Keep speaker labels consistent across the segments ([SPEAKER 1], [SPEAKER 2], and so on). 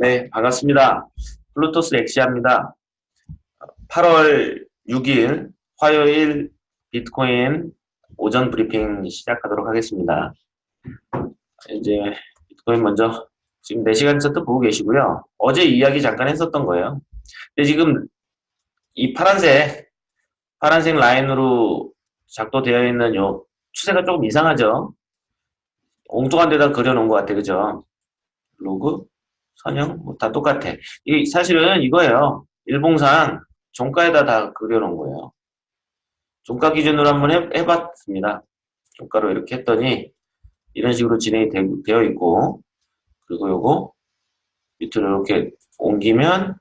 [SPEAKER 1] 네, 반갑습니다. 블루토스 엑시아입니다. 8월 6일 화요일 비트코인 오전 브리핑 시작하도록 하겠습니다. 이제 비트코인 먼저 지금 4시간 차트 보고 계시고요. 어제 이야기 잠깐 했었던 거예요. 근데 지금 이 파란색 파란색 라인으로 작도되어 있는 요 추세가 조금 이상하죠? 엉뚱한 데다 그려놓은 것 같아, 그죠? 로그, 선형, 뭐 다 똑같아. 이 사실은 이거예요. 일봉상 종가에다 다 그려놓은 거예요. 종가 기준으로 한번 해, 해봤습니다. 종가로 이렇게 했더니 이런 식으로 진행이 되, 되어 있고 그리고 요거 밑으로 이렇게 옮기면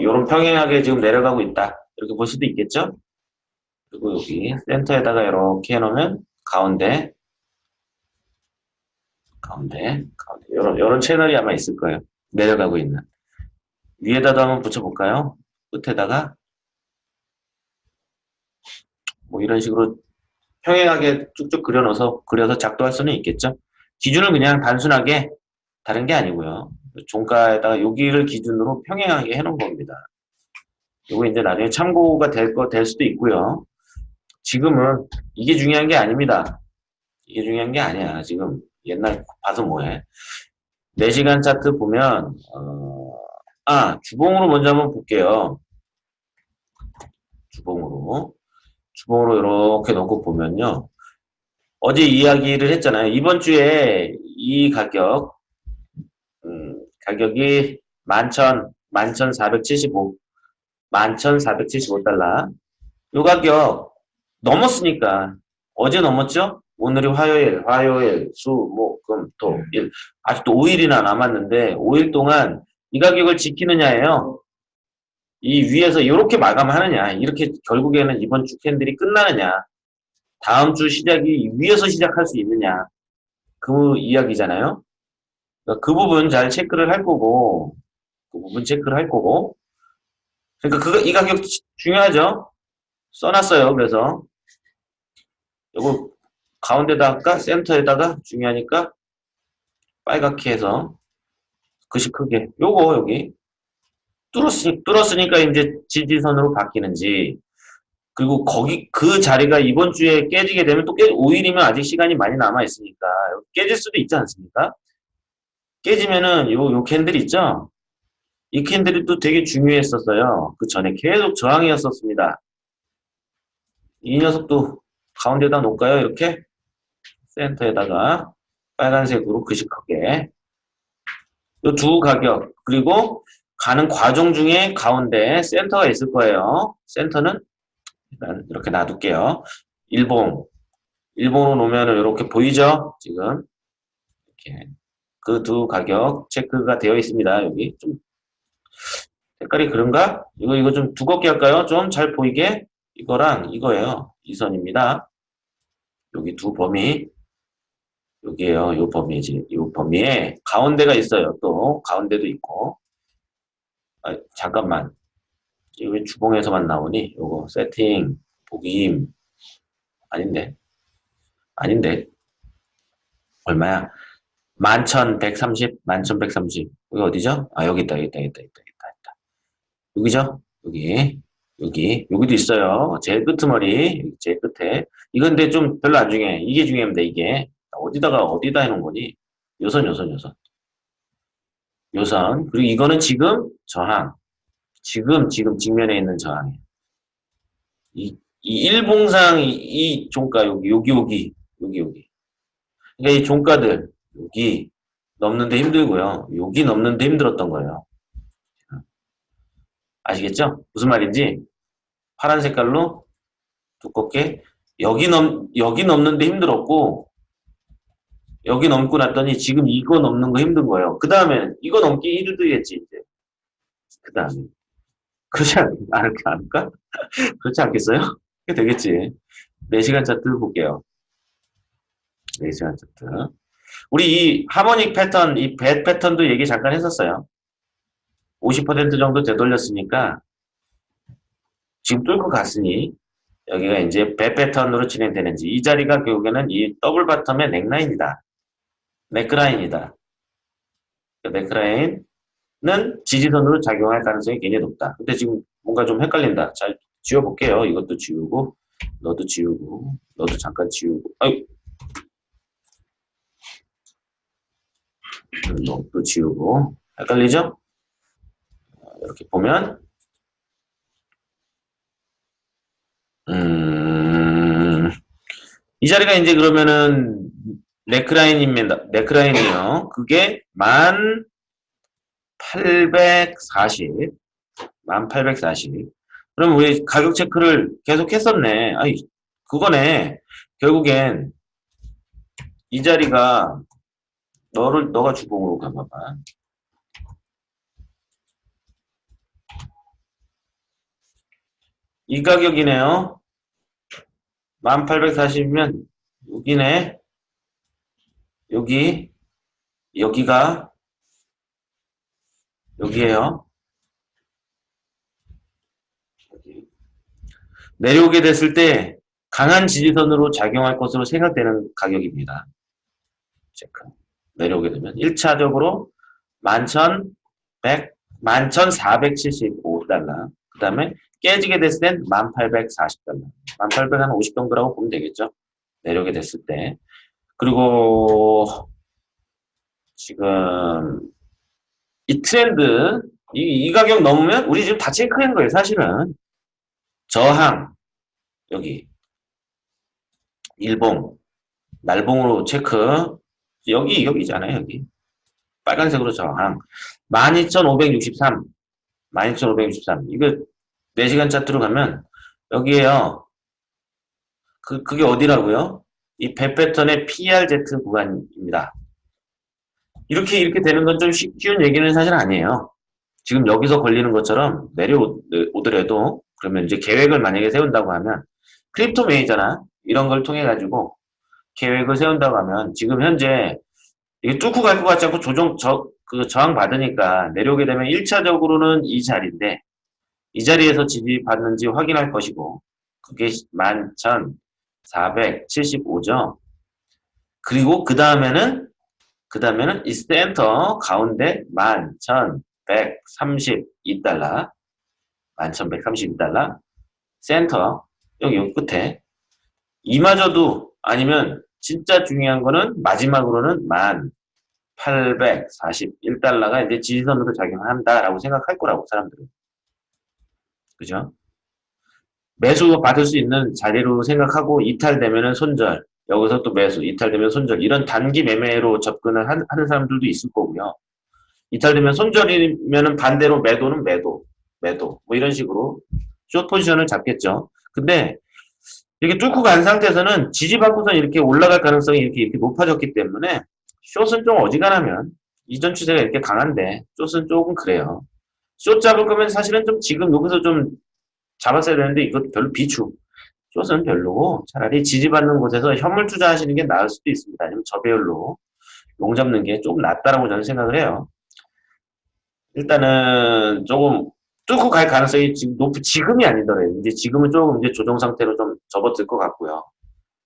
[SPEAKER 1] 이런 평행하게 지금 내려가고 있다. 이렇게 볼 수도 있겠죠? 그리고 여기 센터에다가 이렇게 해놓으면 가운데 가운데 가운데 이런 이런 채널이 아마 있을 거예요. 내려가고 있는 위에다도 한번 붙여볼까요? 끝에다가 뭐 이런 식으로 평행하게 쭉쭉 그려넣어서 그려서 작도할 수는 있겠죠. 기준은 그냥 단순하게 다른 게 아니고요. 종가에다가 여기를 기준으로 평행하게 해놓은 겁니다. 이거 이제 나중에 참고가 될 거 될 수도 있고요. 지금은 이게 중요한 게 아닙니다. 이게 중요한 게 아니야. 지금 옛날 봐서 뭐해. 4시간 차트 보면 어, 아 주봉으로 먼저 한번 볼게요. 주봉으로 주봉으로 이렇게 놓고 보면요. 어제 이야기를 했잖아요. 이번 주에 이 가격 음, 가격이 11,000, 11,475 11,475달러 이 가격 넘었으니까 어제 넘었죠? 오늘이 화요일, 화요일, 수, 목, 금, 토, 일 아직도 5일이나 남았는데 5일 동안 이 가격을 지키느냐예요. 이 위에서 이렇게 마감하느냐 이렇게 결국에는 이번 주 캔들이 끝나느냐 다음 주 시작이 위에서 시작할 수 있느냐 그 이야기잖아요. 그러니까 그 부분 잘 체크를 할 거고 그 부분 체크를 할 거고 그러니까 그거 이 가격 중요하죠. 써놨어요. 그래서 요거 가운데다가 센터에다가 중요하니까 빨갛게 해서 글씨 크게 요거 여기 뚫었으니, 뚫었으니까 이제 지지선으로 바뀌는지 그리고 거기 그 자리가 이번 주에 깨지게 되면 또 깨, 5일이면 아직 시간이 많이 남아 있으니까 깨질 수도 있지 않습니까? 깨지면은 요, 요 candle 있죠? 이 candle이 또 되게 중요했었어요. 그 전에 계속 저항이었었습니다. 이 녀석도 가운데다 놓을까요? 이렇게 센터에다가 빨간색으로 글씨크게 이 두 가격 그리고 가는 과정 중에 가운데 센터가 있을 거예요. 센터는 일단 이렇게 놔둘게요. 일봉 일봉으로 놓으면 이렇게 보이죠? 지금 이렇게 그 두 가격 체크가 되어 있습니다. 여기 좀 색깔이 그런가? 이거 이거 좀 두껍게 할까요? 좀 잘 보이게 이거랑 이거예요. 이 선입니다. 여기 두 범위 여기에요. 요 범위지. 요 범위에 가운데가 있어요. 또 가운데도 있고. 아, 잠깐만. 이왜 주봉에서만 나오니? 요거 세팅 보기임 아닌데. 아닌데. 얼마야? 11,130, 11,130. 여기 어디죠? 아, 여기 있다, 여기 있다, 여기 있다, 여기 있다, 있다. 여기죠? 여기. 여기, 여기도 있어요. 제일 끄트머리, 제일 끝에. 이건 근데 좀 별로 안 중요해. 이게 중요합니다, 이게. 어디다가, 어디다 해놓은 거니? 요선, 요선, 요선. 요선. 그리고 이거는 지금 저항. 지금, 지금 직면에 있는 저항이에요. 이, 이 일봉상 이, 이 종가, 여기, 여기, 여기, 여기, 여기. 그러니까 이 종가들, 여기 넘는데 힘들고요. 여기 넘는데 힘들었던 거예요. 아시겠죠? 무슨 말인지 파란 색깔로 두껍게 여기 넘 여기 넘는데 힘들었고 여기 넘고 났더니 지금 이거 넘는 거 힘든 거예요. 그 다음에 이거 넘기 힘들겠지 이제. 그 다음에 그렇지 않, 않을까? 그렇지 않겠어요? 그게 되겠지. 4시간 차트 볼게요. 4시간 차트. 우리 이 harmonic 패턴, 이 배 패턴도 얘기 잠깐 했었어요. 50% 정도 되돌렸으니까 지금 뚫고 갔으니 여기가 이제 배 패턴으로 진행되는지 이 자리가 결국에는 이 double bottom의 neckline이다. 넥라인이다. 네크라인은 지지선으로 작용할 가능성이 굉장히 높다. 근데 지금 뭔가 좀 헷갈린다. 잘 지워볼게요. 이것도 지우고, 너도 지우고, 너도 잠깐 지우고, 아이 너도 지우고, 헷갈리죠? 이렇게 보면, 음, 이 자리가 이제 그러면은 네크라인입니다. 네크라인이요. 그게 만 840, 만 840. 그럼 우리 가격 체크를 계속 했었네. 아이, 그거네. 결국엔 이 자리가 너를, 너가 주봉으로 가봐봐. 이 가격이네요. 1840이면 여기네. 여기 여기가 여기에요. 여기. 내려오게 됐을 때 강한 지지선으로 작용할 것으로 생각되는 가격입니다. 체크. 내려오게 되면 1차적으로 11,100, 11,475달러. 그 다음에 깨지게 됐을 땐 1840달러. 1850 정도라고 보면 되겠죠. 내려오게 됐을 때. 그리고 지금 이 트렌드, 이, 이 가격 넘으면 우리 지금 다 체크한 거예요, 사실은. 저항, 여기. 일봉, 날봉으로 체크. 여기, 여기잖아요, 여기. 빨간색으로 저항. 12,563. 12,563. 이거 4시간 차트로 가면 여기에요. 그, 그게 어디라고요? 이 배 패턴의 PRZ 구간입니다. 이렇게 이렇게 되는 건 좀 쉬운 얘기는 사실 아니에요. 지금 여기서 걸리는 것처럼 내려오더라도 그러면 이제 계획을 만약에 세운다고 하면 crypto major나 이런 걸 통해 가지고 계획을 세운다고 하면 지금 현재 이게 뚫고 갈 것 같지 않고 조정 저, 그 저항 받으니까 내려오게 되면 1차적으로는 이 자리인데 이 자리에서 지지받는지 확인할 것이고 그게 11,475죠. 그리고 그 다음에는 그 다음에는 이 센터 가운데 11,132달러 11,132달러 센터 여기, 여기 끝에 이마저도 아니면 진짜 중요한 거는 마지막으로는 1,841달러가 이제 지지선으로 작용한다라고 생각할 거라고 사람들은 그죠? 매수 받을 수 있는 자리로 생각하고 이탈되면은 손절, 여기서 또 매수, 이탈되면 손절 이런 단기 매매로 접근을 한, 하는 사람들도 있을 거고요. 이탈되면 손절이면은 반대로 매도는 매도, 매도 뭐 이런 식으로 숏 포지션을 잡겠죠. 근데 이렇게 뚫고 간 상태에서는 지지받고서 이렇게 올라갈 가능성이 이렇게, 이렇게 높아졌기 때문에 숏은 좀 어지간하면 이전 추세가 이렇게 강한데 숏은 조금 그래요. 숏 잡을 거면 사실은 좀 지금 여기서 좀 잡았어야 되는데 이것도 별로 비추. 숏은 별로고 차라리 지지받는 곳에서 현물 투자하시는 게 나을 수도 있습니다. 아니면 저배율로 롱 잡는 게 조금 낫다라고 저는 생각을 해요. 일단은 조금 뚫고 갈 가능성이 지금 높, 지금이 아니더라도 이제 지금은 조금 이제 조정 상태로 좀 접어들 것 같고요.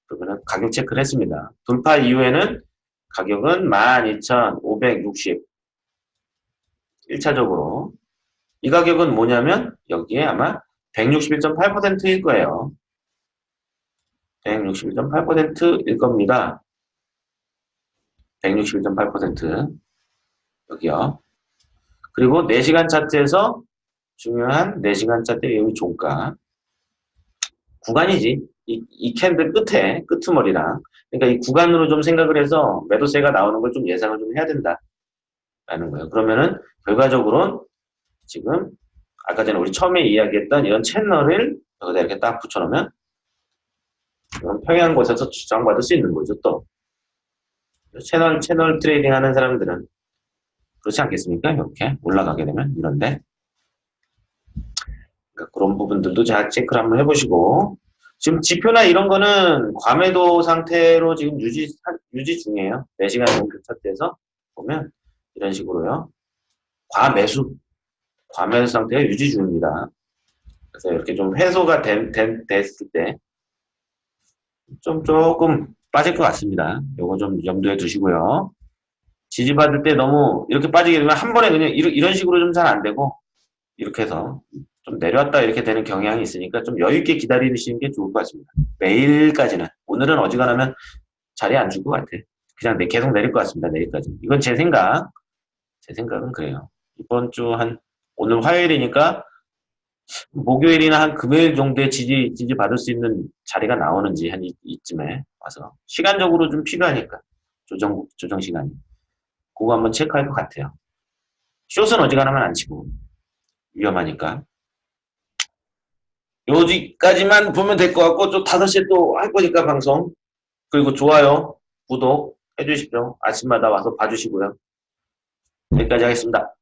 [SPEAKER 1] 그러면은 가격 체크를 했습니다. 돌파 이후에는 가격은 12,560 1차적으로 이 가격은 뭐냐면 여기에 아마 161.8%일 거예요. 161.8%일 겁니다. 161.8% 여기요. 그리고 4시간 차트에서 중요한 4시간 차트 여기 종가 구간이지. 이, 이 캔들 끝에 끄트머리랑 그러니까 이 구간으로 좀 생각을 해서 매도세가 나오는 걸 좀 예상을 좀 해야 된다. 라는 거예요. 그러면은 결과적으로는 지금 아까 전에 우리 처음에 이야기했던 이런 채널을 여기다 이렇게 딱 붙여놓으면 이런 평행한 곳에서 저항받을 수 있는 거죠 또. 채널 채널 trading 하는 사람들은 그렇지 않겠습니까? 이렇게 올라가게 되면 이런데. 그러니까 그런 부분들도 잘 체크를 한번 해보시고. 지금 지표나 이런 거는 과매도 상태로 지금 유지 유지 중이에요. 4시간 정도 차트에서 보면 이런 식으로요. 과매수 과매수 상태가 유지 중입니다. 그래서 이렇게 좀 해소가 된, 된, 됐을 때 좀 조금 빠질 것 같습니다. 요거 좀 염두에 두시고요. 지지받을 때 너무 이렇게 빠지게 되면 한 번에 그냥 이런, 식으로 좀 잘 안 되고 이렇게 해서 좀 내려왔다 이렇게 되는 경향이 있으니까 좀 여유 있게 기다리시는 게 좋을 것 같습니다. 내일까지는 오늘은 어지간하면 자리 안 줄 것 같아. 그냥 내- 계속 내릴 것 같습니다. 내일까지. 이건 제 생각. 제 생각은 그래요. 이번 주 한 오늘 화요일이니까 목요일이나 한 금요일 정도에 지지 지지 받을 수 있는 자리가 나오는지 한 이, 이쯤에 와서 시간적으로 좀 필요하니까 조정 조정 시간이. 그거 한번 체크할 것 같아요. 숏은 어지간하면 안 치고 위험하니까. 여기까지만 보면 될 것 같고 좀 5시에 또 할 거니까 방송. 그리고 좋아요 구독 해주십시오. 아침마다 와서 봐주시고요. 여기까지 하겠습니다